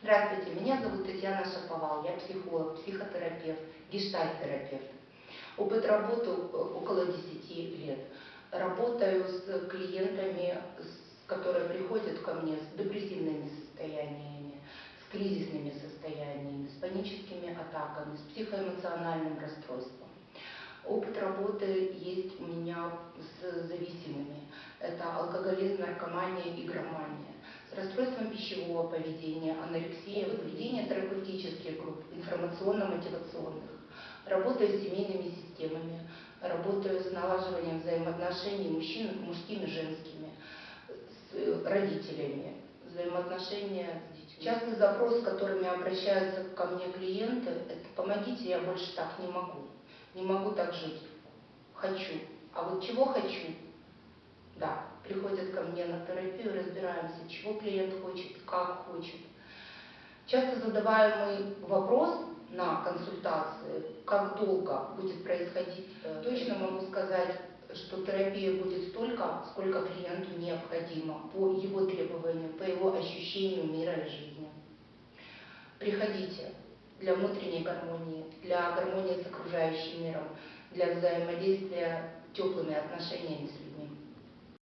Здравствуйте, меня зовут Татьяна Шаповал, я психолог, психотерапевт, гештальт-терапевт. Опыт работы около 10 лет. Работаю с клиентами, которые приходят ко мне с депрессивными состояниями, с кризисными состояниями, с паническими атаками, с психоэмоциональным расстройством. Опыт работы есть у меня с зависимыми. Это алкоголизм, наркомания, игромания. С расстройством пищевого поведения, анорексия, поведение терапевтических групп, информационно-мотивационных. Работаю с семейными системами, работаю с налаживанием взаимоотношений мужчин, мужскими, женскими, с родителями, взаимоотношения с детьми. Частый запрос, с которыми обращаются ко мне клиенты, это «помогите, я больше так не могу» не могу так жить, хочу. А вот чего хочу? Да, приходят ко мне на терапию, разбираемся, чего клиент хочет, как хочет. Часто задаваемый вопрос на консультации, как долго будет происходить, точно могу сказать, что терапия будет столько, сколько клиенту необходимо по его требованиям, по его ощущению мира и жизни. Приходите для внутренней гармонии, для гармонии с окружающим миром, для взаимодействия теплыми отношениями с людьми.